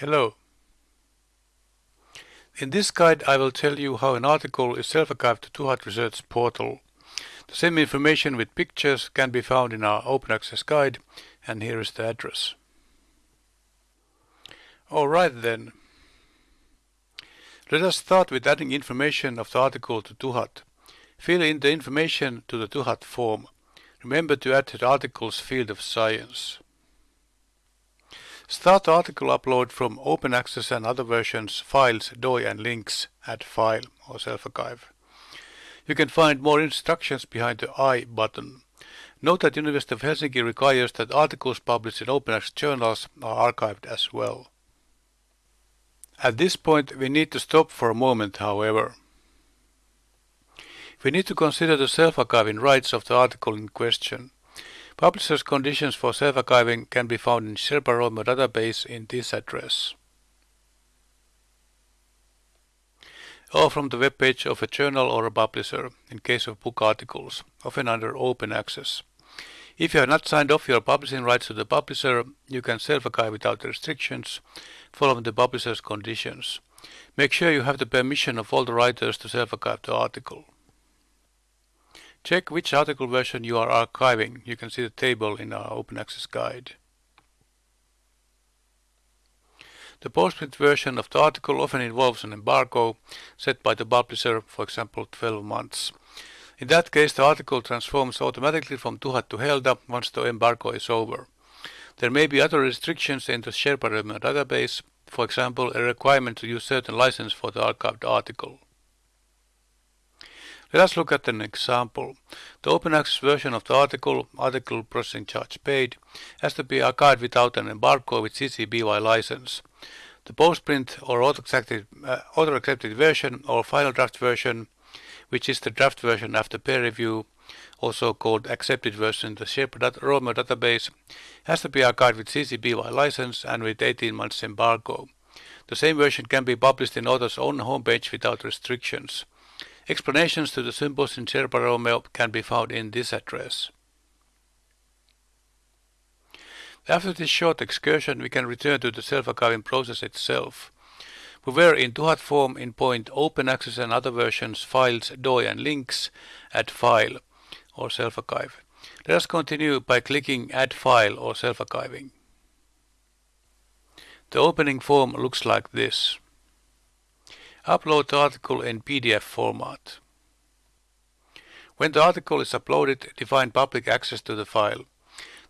Hello. In this guide I will tell you how an article is self-archived to TUHAT Research portal. The same information with pictures can be found in our open access guide and here is the address. Alright then. Let us start with adding information of the article to TUHAT. Fill in the information to the TUHAT form. Remember to add the article's field of science. Start article upload from open access and other versions, files, DOI and links, at file or self-archive. You can find more instructions behind the I button. Note that University of Helsinki requires that articles published in open access journals are archived as well. At this point we need to stop for a moment however. We need to consider the self-archiving rights of the article in question. Publisher's conditions for self-archiving can be found in Sherpa Romeo database in this address. Or from the web page of a journal or a publisher, in case of book articles, often under open access. If you have not signed off your publishing rights to the publisher, you can self-archive without restrictions, following the publisher's conditions. Make sure you have the permission of all the writers to self-archive the article. Check which article version you are archiving. You can see the table in our open access guide. The postprint version of the article often involves an embargo set by the publisher, for example 12 months. In that case, the article transforms automatically from TUHAT to Helda once the embargo is over. There may be other restrictions in the Sherpa database, for example a requirement to use certain license for the archived article. Let us look at an example. The open access version of the article, article processing charge paid, has to be archived without an embargo with CC BY license. The postprint or author-accepted uh, author -accepted version or final draft version, which is the draft version after peer review, also called accepted version in the Sherpa Romeo database, has to be archived with CC BY license and with 18 months embargo. The same version can be published in author's own homepage without restrictions. Explanations to the symbols in Sherpa Romeo can be found in this address. After this short excursion, we can return to the self-archiving process itself. We were in TUHAT form in point open access and other versions, files, DOI and links, add file or self-archive. Let us continue by clicking add file or self-archiving. The opening form looks like this. Upload the article in PDF format. When the article is uploaded, define public access to the file.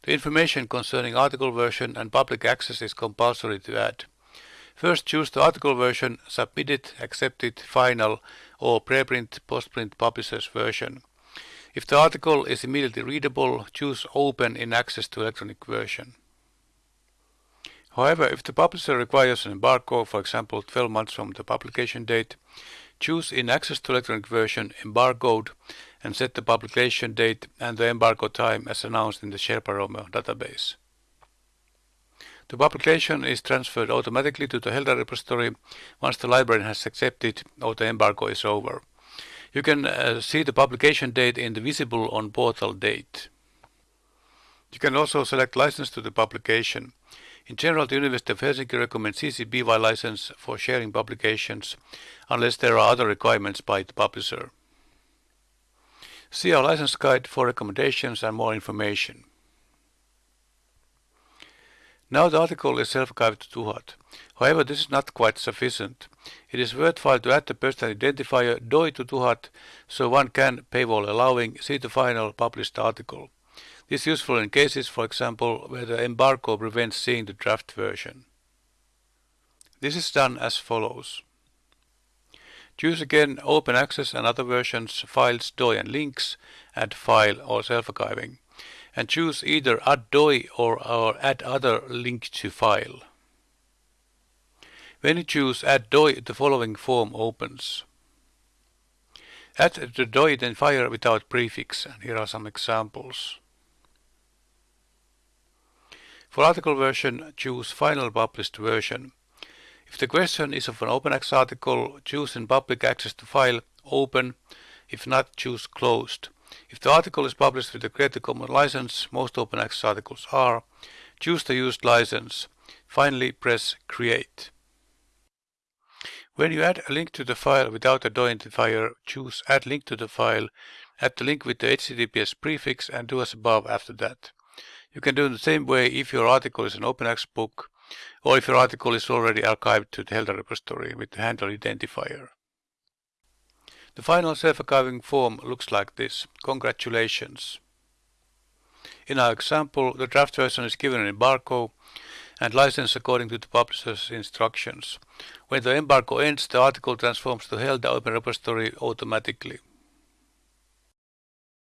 The information concerning article version and public access is compulsory to add. First choose the article version, submit it, accept it, final, or preprint, postprint publisher's version. If the article is immediately readable, choose Open in Access to Electronic version. However, if the publisher requires an embargo, for example 12 months from the publication date, choose in Access to Electronic version embargoed and set the publication date and the embargo time as announced in the Sherpa Romeo database. The publication is transferred automatically to the Helda repository once the librarian has accepted or the embargo is over. You can uh, see the publication date in the visible on portal date. You can also select license to the publication. In general, the University of Helsinki recommends CC BY license for sharing publications unless there are other requirements by the publisher. See our license guide for recommendations and more information. Now the article is self-archived to TUHAT. However, this is not quite sufficient. It is worthwhile to add the person identifier DOI to TUHAT so one can, paywall allowing, see the final published article. This is useful in cases, for example, where the embargo prevents seeing the draft version. This is done as follows. Choose again Open Access and other versions, files, DOI and links, add file or self-archiving, and choose either add DOI or, or add other link to file. When you choose add DOI, the following form opens. Add the DOI identifier without prefix, and here are some examples. For article version, choose Final Published Version. If the question is of an open access article, choose in Public Access to File, Open. If not, choose Closed. If the article is published with a Creative Commons license, most open access articles are, choose the used license. Finally, press Create. When you add a link to the file without a DOI identifier, choose Add link to the file, add the link with the HTTPS prefix and do as above after that. You can do it the same way if your article is an open access book or if your article is already archived to the Helda repository with the handle identifier. The final self-archiving form looks like this. Congratulations! In our example, the draft version is given in embargo and licensed according to the publisher's instructions. When the embargo ends, the article transforms to Helda Open Repository automatically.